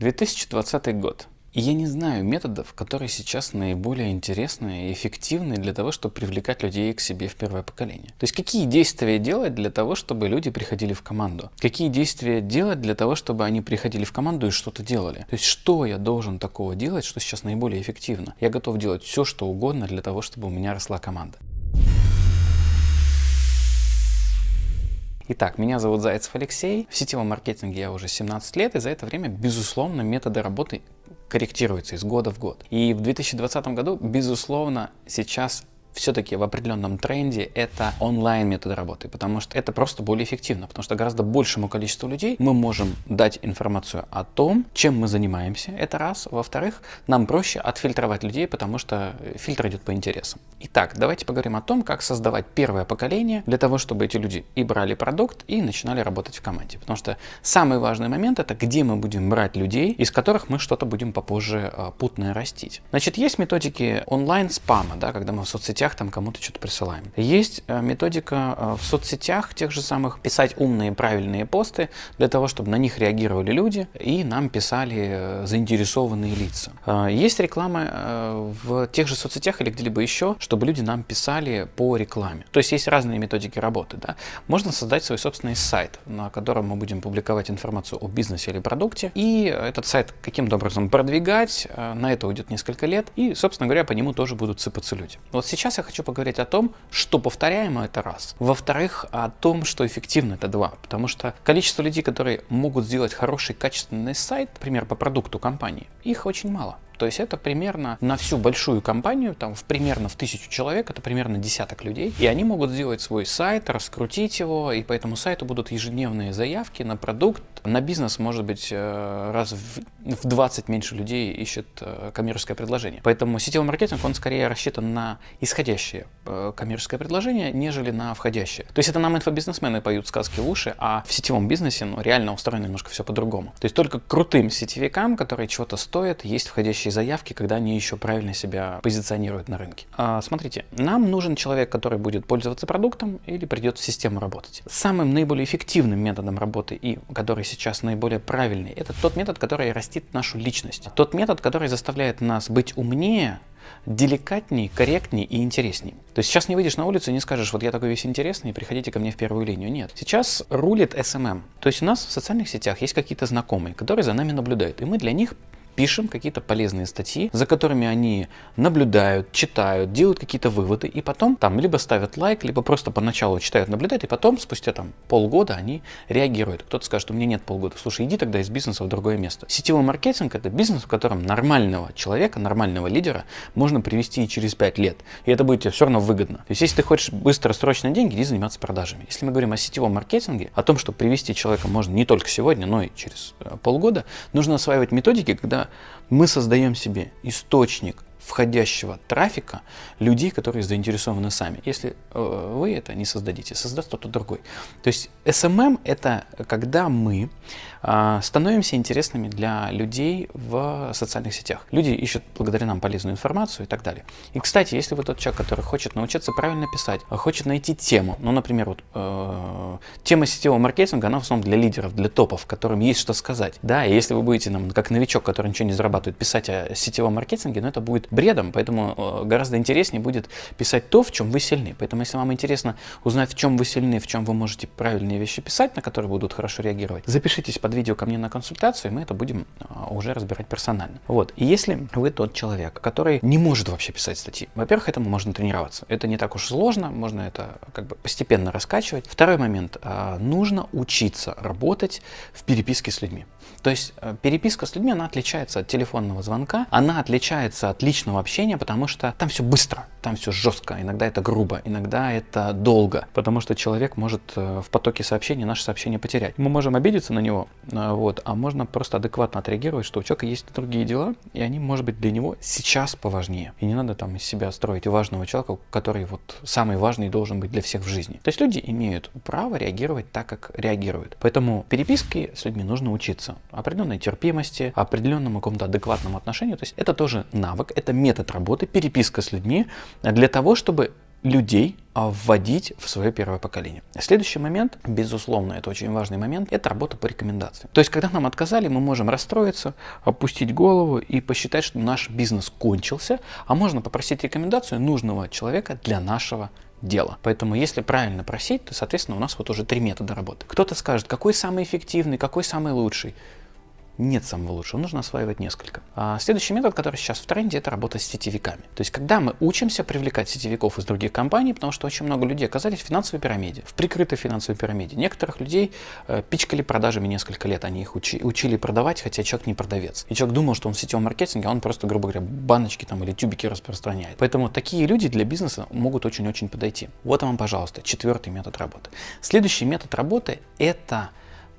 2020 год. И я не знаю методов, которые сейчас наиболее интересные и эффективные для того, чтобы привлекать людей к себе в первое поколение. То есть какие действия делать для того, чтобы люди приходили в команду? Какие действия делать для того, чтобы они приходили в команду и что-то делали? То есть что я должен такого делать, что сейчас наиболее эффективно? Я готов делать все, что угодно для того, чтобы у меня росла команда. Итак, меня зовут Зайцев Алексей. В сетевом маркетинге я уже 17 лет, и за это время, безусловно, методы работы корректируются из года в год. И в 2020 году, безусловно, сейчас все-таки в определенном тренде это онлайн метод работы, потому что это просто более эффективно, потому что гораздо большему количеству людей мы можем дать информацию о том, чем мы занимаемся, это раз. Во-вторых, нам проще отфильтровать людей, потому что фильтр идет по интересам. Итак, давайте поговорим о том, как создавать первое поколение для того, чтобы эти люди и брали продукт, и начинали работать в команде. Потому что самый важный момент это где мы будем брать людей, из которых мы что-то будем попозже а, путное растить. Значит, есть методики онлайн спама, да, когда мы в соцсетях соцсетях там кому-то что-то присылаем. Есть э, методика э, в соцсетях тех же самых писать умные правильные посты для того, чтобы на них реагировали люди и нам писали э, заинтересованные лица. Есть реклама в тех же соцсетях или где-либо еще, чтобы люди нам писали по рекламе. То есть есть разные методики работы. Да? Можно создать свой собственный сайт, на котором мы будем публиковать информацию о бизнесе или продукте, и этот сайт каким-то образом продвигать, на это уйдет несколько лет, и, собственно говоря, по нему тоже будут сыпаться люди. Вот сейчас Сейчас я хочу поговорить о том, что повторяемо это раз. Во-вторых, о том, что эффективно это два. Потому что количество людей, которые могут сделать хороший качественный сайт, например, по продукту компании, их очень мало. То есть это примерно на всю большую компанию, там в примерно в тысячу человек, это примерно десяток людей. И они могут сделать свой сайт, раскрутить его, и по этому сайту будут ежедневные заявки на продукт. На бизнес, может быть, э, раз в 20 меньше людей ищет э, коммерческое предложение. Поэтому сетевой маркетинг, он скорее рассчитан на исходящее э, коммерческое предложение, нежели на входящее. То есть это нам инфобизнесмены поют сказки в уши, а в сетевом бизнесе ну, реально устроено немножко все по-другому. То есть только крутым сетевикам, которые чего-то стоят, есть входящие входящие заявки, когда они еще правильно себя позиционируют на рынке. А, смотрите, нам нужен человек, который будет пользоваться продуктом или придет в систему работать. Самым наиболее эффективным методом работы и который сейчас наиболее правильный, это тот метод, который растит нашу личность. Тот метод, который заставляет нас быть умнее, деликатней, корректней и интересней. То есть сейчас не выйдешь на улицу и не скажешь, вот я такой весь интересный, приходите ко мне в первую линию. Нет. Сейчас рулит SMM. То есть у нас в социальных сетях есть какие-то знакомые, которые за нами наблюдают, и мы для них пишем какие-то полезные статьи, за которыми они наблюдают, читают, делают какие-то выводы, и потом там либо ставят лайк, либо просто поначалу читают, наблюдают, и потом, спустя там полгода, они реагируют. Кто-то скажет, у меня нет полгода. Слушай, иди тогда из бизнеса в другое место. Сетевой маркетинг – это бизнес, в котором нормального человека, нормального лидера можно привести через 5 лет. И это будет тебе все равно выгодно. То есть, если ты хочешь быстро, срочно деньги, иди заниматься продажами. Если мы говорим о сетевом маркетинге, о том, что привести человека можно не только сегодня, но и через э, полгода, нужно осваивать методики, когда мы создаем себе источник входящего трафика людей, которые заинтересованы сами. Если э, вы это не создадите, создаст кто-то другой. То есть SMM это когда мы э, становимся интересными для людей в социальных сетях. Люди ищут благодаря нам полезную информацию и так далее. И, кстати, если вы тот человек, который хочет научиться правильно писать, хочет найти тему, ну, например, вот, э, тема сетевого маркетинга, она в основном для лидеров, для топов, которым есть что сказать. Да, и если вы будете, нам, как новичок, который ничего не зарабатывает, писать о сетевом маркетинге, ну, это будет бредом, поэтому э, гораздо интереснее будет писать то, в чем вы сильны. Поэтому, если вам интересно узнать, в чем вы сильны, в чем вы можете правильные вещи писать, на которые будут хорошо реагировать, запишитесь под видео ко мне на консультацию, и мы это будем э, уже разбирать персонально. Вот. И если вы тот человек, который не может вообще писать статьи, во-первых, этому можно тренироваться. Это не так уж сложно, можно это как бы постепенно раскачивать. Второй момент. Э, нужно учиться работать в переписке с людьми. То есть переписка с людьми, она отличается от телефонного звонка, она отличается от личного общения, потому что там все быстро, там все жестко, иногда это грубо, иногда это долго, потому что человек может э, в потоке сообщений наше сообщение потерять. Мы можем обидеться на него, э, вот, а можно просто адекватно отреагировать, что у человека есть другие дела, и они, может быть, для него сейчас поважнее. И не надо там из себя строить важного человека, который вот самый важный должен быть для всех в жизни. То есть люди имеют право реагировать так, как реагируют. Поэтому переписки с людьми нужно учиться. Определенной терпимости, определенному какому-то адекватному отношению. То есть это тоже навык, это метод работы, переписка с людьми для того, чтобы людей а, вводить в свое первое поколение. Следующий момент, безусловно, это очень важный момент, это работа по рекомендациям. То есть, когда нам отказали, мы можем расстроиться, опустить голову и посчитать, что наш бизнес кончился, а можно попросить рекомендацию нужного человека для нашего дела. Поэтому если правильно просить, то, соответственно, у нас вот уже три метода работы. Кто-то скажет, какой самый эффективный, какой самый лучший нет самого лучшего, нужно осваивать несколько. А следующий метод, который сейчас в тренде, это работа с сетевиками. То есть, когда мы учимся привлекать сетевиков из других компаний, потому что очень много людей оказались в финансовой пирамиде, в прикрытой финансовой пирамиде. Некоторых людей э, пичкали продажами несколько лет, они их учи, учили продавать, хотя человек не продавец. И человек думал, что он в сетевом маркетинге, а он просто, грубо говоря, баночки там или тюбики распространяет. Поэтому такие люди для бизнеса могут очень-очень подойти. Вот вам, пожалуйста, четвертый метод работы. Следующий метод работы это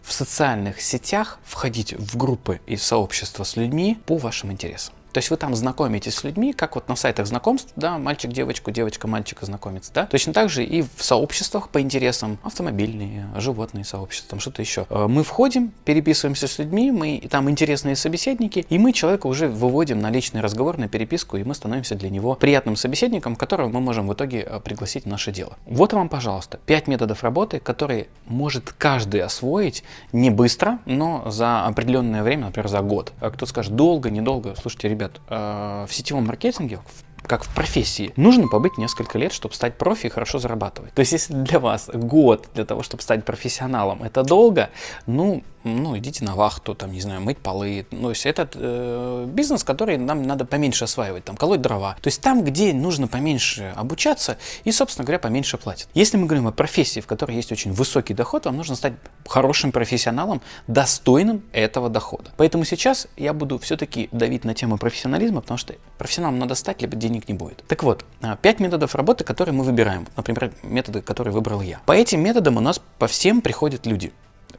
в социальных сетях входить в группы и сообщества с людьми по вашим интересам. То есть вы там знакомитесь с людьми, как вот на сайтах знакомств, да, мальчик девочку, девочка мальчика знакомится, да. Точно так же и в сообществах по интересам, автомобильные, животные сообщества, там что-то еще. Э, мы входим, переписываемся с людьми, мы там интересные собеседники, и мы человека уже выводим на личный разговор, на переписку, и мы становимся для него приятным собеседником, которого мы можем в итоге э, пригласить в наше дело. Вот вам, пожалуйста, 5 методов работы, которые может каждый освоить не быстро, но за определенное время, например, за год. А кто скажет, долго, недолго, слушайте, ребята, ребят, э, в сетевом маркетинге, как в профессии, нужно побыть несколько лет, чтобы стать профи и хорошо зарабатывать. То есть, если для вас год для того, чтобы стать профессионалом, это долго, ну, ну, идите на вахту, там, не знаю, мыть полы. Ну, то есть этот э, бизнес, который нам надо поменьше осваивать, там, колоть дрова. То есть там, где нужно поменьше обучаться и, собственно говоря, поменьше платят. Если мы говорим о профессии, в которой есть очень высокий доход, вам нужно стать хорошим профессионалом, достойным этого дохода. Поэтому сейчас я буду все-таки давить на тему профессионализма, потому что профессионалом надо стать, либо денег не будет. Так вот, а, пять методов работы, которые мы выбираем. Например, методы, которые выбрал я. По этим методам у нас по всем приходят люди.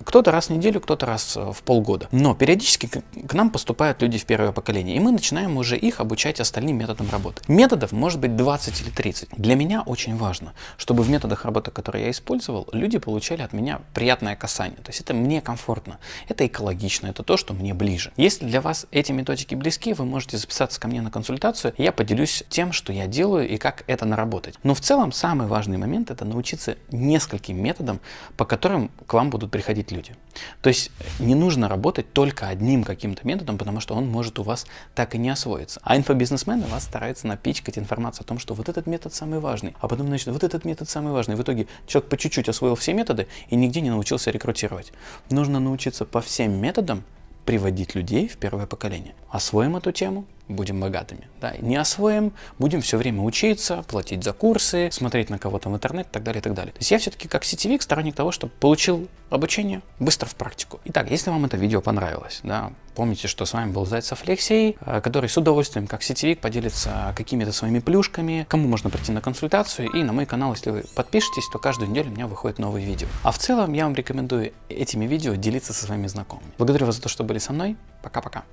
Кто-то раз в неделю, кто-то раз э, в полгода. Но периодически к нам поступают люди в первое поколение, и мы начинаем уже их обучать остальным методам работы. Методов может быть 20 или 30. Для меня очень важно, чтобы в методах работы, которые я использовал, люди получали от меня приятное касание. То есть это мне комфортно, это экологично, это то, что мне ближе. Если для вас эти методики близки, вы можете записаться ко мне на консультацию, я поделюсь тем, что я делаю и как это наработать. Но в целом самый важный момент это научиться нескольким методам, по которым к вам будут приходить люди. То есть не нужно работать только одним каким-то методом, потому что он может у вас так и не освоиться. А инфобизнесмены вас стараются напичкать информацию о том, что вот этот метод самый важный, а потом, значит, вот этот метод самый важный. В итоге человек по чуть-чуть освоил все методы и нигде не научился рекрутировать. Нужно научиться по всем методам приводить людей в первое поколение. Освоим эту тему, будем богатыми. Да, не освоим, будем все время учиться, платить за курсы, смотреть на кого-то в интернет и так далее, и так далее. То есть я все-таки как сетевик сторонник того, чтобы получил обучение быстро в практику. Итак, если вам это видео понравилось, да, помните, что с вами был Зайцев Алексей, э, который с удовольствием как сетевик поделится какими-то своими плюшками, кому можно прийти на консультацию, и на мой канал, если вы подпишетесь, то каждую неделю у меня выходит новые видео. А в целом я вам рекомендую этими видео делиться со своими знакомыми. Благодарю вас за то, что были со мной. Пока-пока.